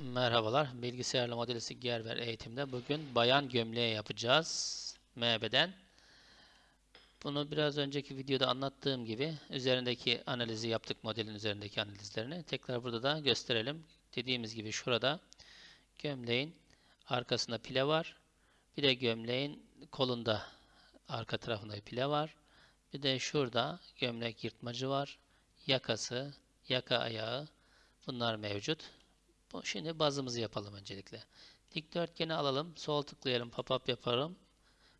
Merhabalar. Bilgisayarlı modelisi Gerber eğitimde bugün bayan gömleği yapacağız. MB'den. Bunu biraz önceki videoda anlattığım gibi üzerindeki analizi yaptık modelin üzerindeki analizlerini. Tekrar burada da gösterelim. Dediğimiz gibi şurada gömleğin arkasında pile var. Bir de gömleğin kolunda arka tarafında bir pile var. Bir de şurada gömlek yırtmacı var. Yakası, yaka ayağı bunlar mevcut. Şimdi bazımızı yapalım öncelikle. Dikdörtgeni alalım. Sol tıklayalım. Pop-up yaparım.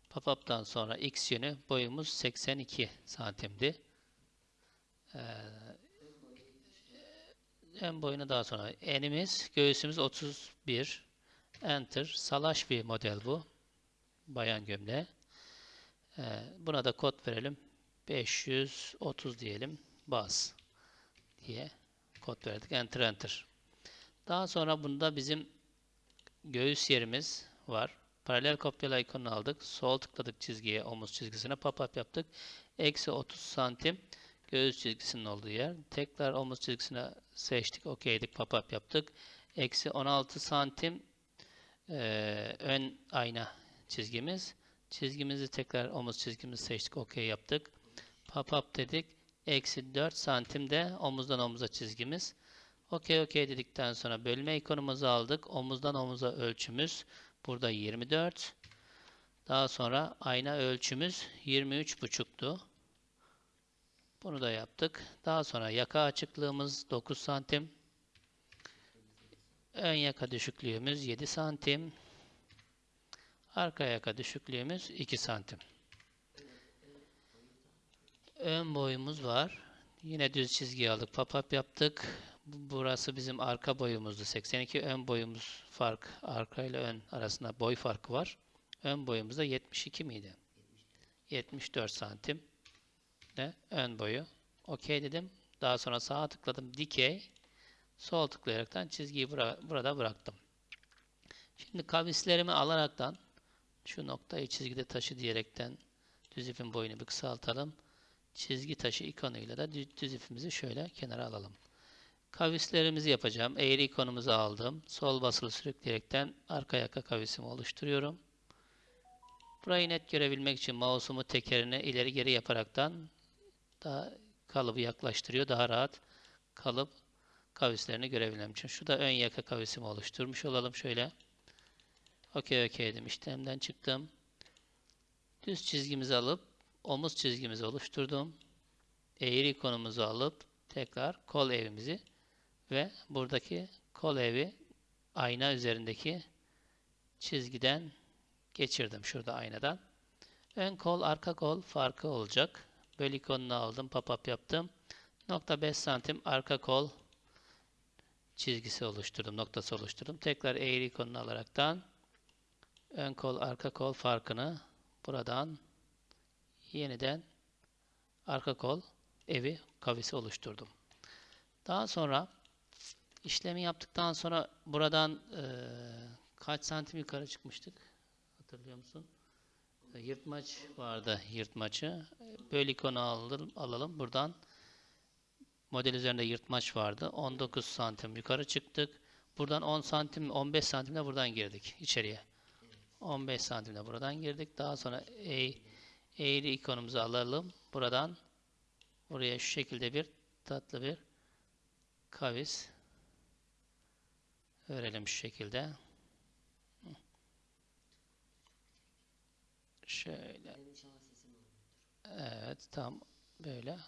Pop-up'tan sonra x yönü boyumuz 82 santimdi. Ee, en boyunu daha sonra. Enimiz, göğsümüz 31. Enter. Salaş bir model bu. Bayan gömleği. Ee, buna da kod verelim. 530 diyelim. Bas diye kod verdik. Enter enter. Daha sonra bunda bizim göğüs yerimiz var. Paralel kopyala ikonunu aldık. Sol tıkladık çizgiye, omuz çizgisine pop-up yaptık. Eksi 30 santim göğüs çizgisinin olduğu yer. Tekrar omuz çizgisine seçtik. OK'dik. Pop-up yaptık. Eksi 16 santim e, ön ayna çizgimiz. Çizgimizi tekrar omuz çizgimizi seçtik. OK yaptık. Pop-up dedik. Eksi 4 santim de omuzdan omuza çizgimiz. OK OK dedikten sonra bölme ikonumuzu aldık. Omuzdan omuza ölçümüz burada 24. Daha sonra ayna ölçümüz 23,5'tu. Bunu da yaptık. Daha sonra yaka açıklığımız 9 santim. Ön yaka düşüklüğümüz 7 santim. Arka yaka düşüklüğümüz 2 santim. Ön boyumuz var. Yine düz çizgi aldık. Pop-up yaptık. Burası bizim arka boyumuzdu. 82 ön boyumuz fark. Arka ile ön arasında boy farkı var. Ön boyumuzda 72 miydi? 74 santim de ön boyu. OK dedim. Daha sonra sağa tıkladım. Dikey. Sol tıklayaraktan çizgiyi bura burada bıraktım. Şimdi kavislerimi alaraktan şu noktayı çizgide taşı diyerekten düz ipin boyunu bir kısaltalım. Çizgi taşı ikonuyla da düz ipimizi şöyle kenara alalım. Kavislerimizi yapacağım. Eğri ikonumuzu aldım. Sol basılı sürükleyerekten arka yaka kavisimi oluşturuyorum. Burayı net görebilmek için mouse'umu tekerine ileri geri yaparaktan daha kalıbı yaklaştırıyor. Daha rahat kalıp kavislerini görebilmem için. Şu da ön yaka kavisimi oluşturmuş olalım şöyle. OK OK dedim. İşlemden çıktım. Düz çizgimizi alıp omuz çizgimizi oluşturdum. Eğri ikonumuzu alıp tekrar kol evimizi ve buradaki kol evi ayna üzerindeki çizgiden geçirdim şurada aynadan. Ön kol, arka kol farkı olacak. Böl ikonunu aldım, pop-up yaptım. Nokta 5 santim arka kol çizgisi oluşturdum, noktası oluşturdum. Tekrar eğri ikonunu alaraktan ön kol, arka kol farkını buradan yeniden arka kol evi kavisi oluşturdum. Daha sonra işlemi yaptıktan sonra buradan e, kaç santim yukarı çıkmıştık? Hatırlıyor musun? E, yırtmaç vardı yırtmaçı. Böl ikonu alalım, alalım. Buradan model üzerinde yırtmaç vardı. 19 santim yukarı çıktık. Buradan 10 santim, 15 santimle buradan girdik içeriye. 15 santimle buradan girdik. Daha sonra eğ, eğri ikonumuzu alalım. Buradan buraya şu şekilde bir tatlı bir kavis verelim şu şekilde. Şöyle. Evet tam böyle.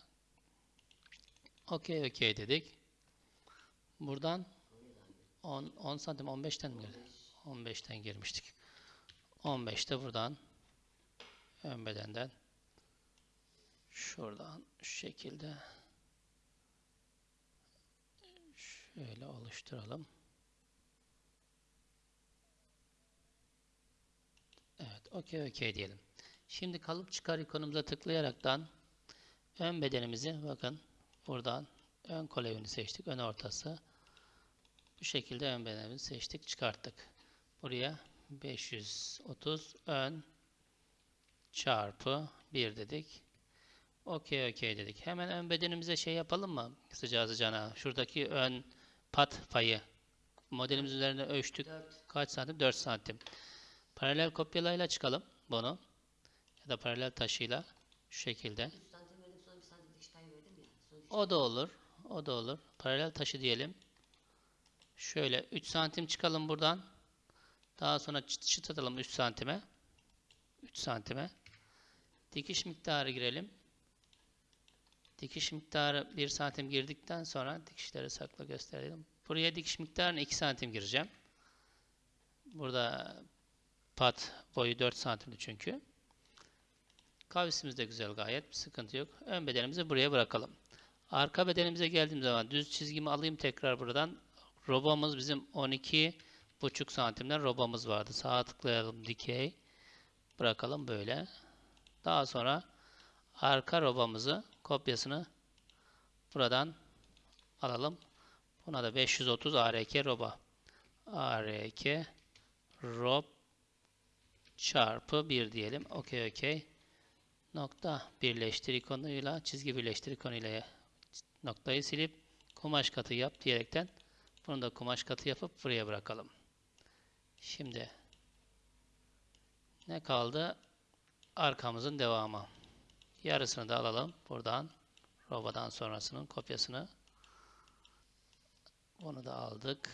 Okey okey dedik. Buradan 10, 10 santim 15'ten mi girdi? 15'ten girmiştik. 15'te buradan ön bedenden şuradan şu şekilde şöyle oluşturalım. Evet, okey okey diyelim. Şimdi kalıp çıkar ikonumuza tıklayaraktan ön bedenimizi bakın buradan ön kol evini seçtik. Ön ortası. Bu şekilde ön bedenimizi seçtik. Çıkarttık. Buraya 530 ön çarpı 1 dedik. Okey okey dedik. Hemen ön bedenimize şey yapalım mı? Sıcağı sıcağına. Şuradaki ön pat payı Modelimiz üzerinde ölçtük. Dört. Kaç santim? 4 santim. Paralel kopyalayla çıkalım bunu. Ya da paralel taşıyla şu şekilde. 3 santim verdim sonra 1 santim dikiş payı verdim ya. Sonuç O da olur. O da olur. Paralel taşı diyelim. Şöyle 3 santim çıkalım buradan. Daha sonra çıt atalım 3 santime. 3 santime. Dikiş miktarı girelim. Dikiş miktarı 1 santim girdikten sonra dikişleri sakla gösterelim. Buraya dikiş miktarını 2 santim gireceğim. Burada pat boyu 4 santimdi çünkü. Kavisimiz de güzel gayet. Bir sıkıntı yok. Ön bedenimizi buraya bırakalım. Arka bedenimize geldiğim zaman düz çizgimi alayım tekrar buradan. Robamız bizim 12 buçuk santimden robamız vardı. Sağa tıklayalım dikey. Bırakalım böyle. Daha sonra arka robamızı kopyasını buradan alalım. Buna da 530 ARK roba. ARK rob çarpı 1 diyelim. Okey okey. Nokta birleştir ikonuyla çizgi birleştir ikonuyla noktayı silip kumaş katı yap diyerekten bunu da kumaş katı yapıp buraya bırakalım. Şimdi ne kaldı? Arkamızın devamı. Yarısını da alalım. Buradan robadan sonrasının kopyasını bunu da aldık.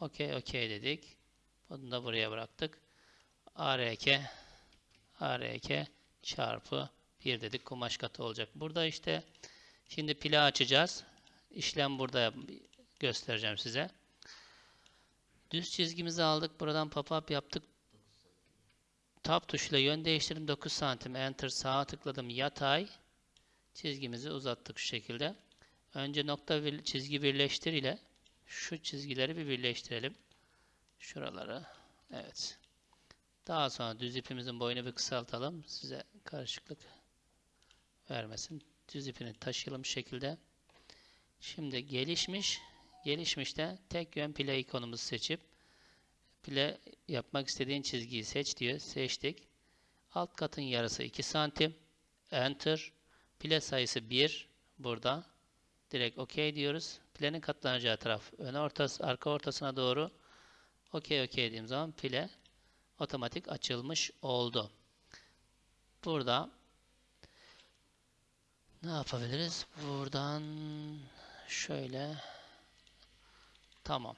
Okey okey dedik. Bunu da buraya bıraktık. ARK ARK çarpı 1 dedik. Kumaş katı olacak. Burada işte şimdi pila açacağız. İşlem burada göstereceğim size. Düz çizgimizi aldık. Buradan pop-up yaptık. Tab tuşuyla yön değiştirdim. 9 santim. Enter sağa tıkladım. Yatay. Çizgimizi uzattık şu şekilde. Önce nokta bir, çizgi birleştir ile şu çizgileri bir birleştirelim. Şuraları. Evet. Daha sonra düz ipimizin boyunu bir kısaltalım. Size karışıklık vermesin. Düz ipini taşıyalım şekilde. Şimdi gelişmiş. Gelişmişte tek yön pile ikonumuzu seçip pile yapmak istediğin çizgiyi seç diyor. Seçtik. Alt katın yarısı 2 santim. Enter. Pile sayısı 1. Burada. Direkt OK diyoruz. Pilenin katlanacağı taraf ön ortası, arka ortasına doğru OK OK dediğim zaman pile otomatik açılmış oldu. Burada ne yapabiliriz? Buradan şöyle tamam.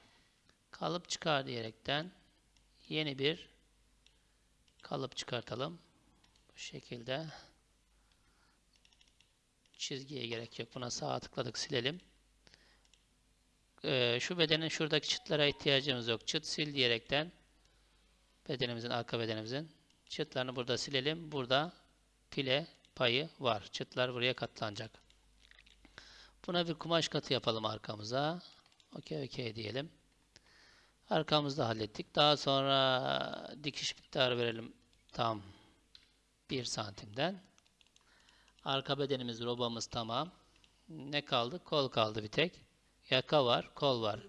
Kalıp çıkar diyerekten yeni bir kalıp çıkartalım. Bu şekilde çizgiye gerek yok. Buna sağa tıkladık silelim. Ee, şu bedenin şuradaki çıtlara ihtiyacımız yok. Çıt sil diyerekten bedenimizin arka bedenimizin çıtlarını burada silelim. Burada pile payı var. Çıtlar buraya katlanacak. Buna bir kumaş katı yapalım arkamıza. Okey okey diyelim. Arkamızda hallettik. Daha sonra dikiş miktarı verelim. Tam 1 santimden. Arka bedenimiz, robamız tamam. Ne kaldı? Kol kaldı bir tek. Yaka var, kol var.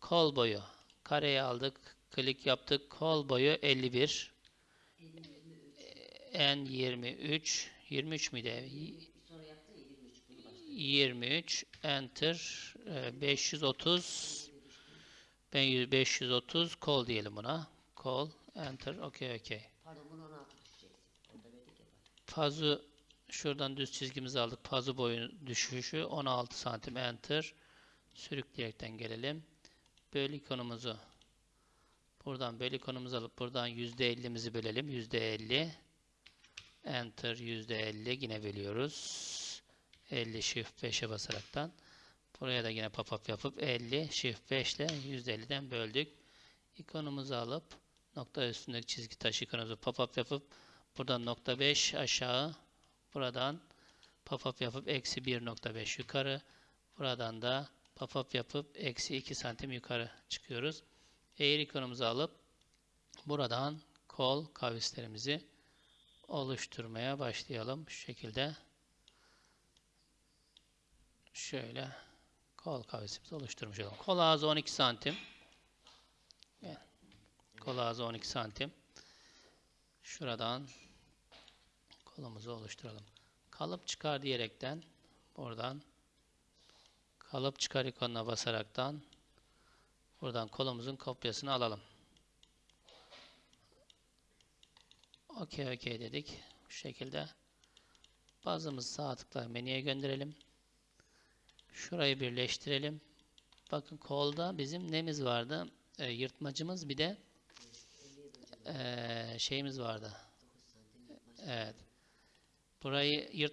Kol boyu. Kareyi aldık, klik yaptık. Kol boyu 51. En 23. 23 müydü? sonra yaptın ya 23 bunu başla. 23 enter e, 530 ben yüz- 530 kol diyelim buna. Kol enter okey okey. Pardon bunu 16 düşeceksin. Orada verdik ya bak. Pazu şuradan düz çizgimizi aldık. Pazu boyu düşüşü 16 santim enter. Sürükleyerekten gelelim. Böl ikonumuzu buradan böl ikonumuzu alıp buradan %50'mizi bölelim. %50 enter %50 yine bölüyoruz. 50 shift 5'e basaraktan. Buraya da yine pop-up yapıp 50 shift 5 ile %50'den böldük. İkonumuzu alıp nokta üstündeki çizgi taş ikonumuzu pop-up yapıp buradan nokta 5 aşağı buradan pop-up yapıp eksi 1.5 yukarı buradan da pop-up yapıp eksi 2 santim yukarı çıkıyoruz. Eğer ikonumuzu alıp buradan kol kavislerimizi oluşturmaya başlayalım. Şu şekilde şöyle kol kavisimizi oluşturmuş olalım. Kol ağzı 12 santim. Kol ağzı 12 santim. Şuradan kolumuzu oluşturalım. Kalıp çıkar diyerekten buradan kalıp çıkar ikonuna basaraktan Buradan kolumuzun kopyasını alalım. Okey okey dedik. Bu şekilde. Bazımızı sağ tıkla menüye gönderelim. Şurayı birleştirelim. Bakın kolda bizim nemiz vardı? Ee, yırtmacımız bir de ee, şeyimiz vardı. Evet. Burayı yırt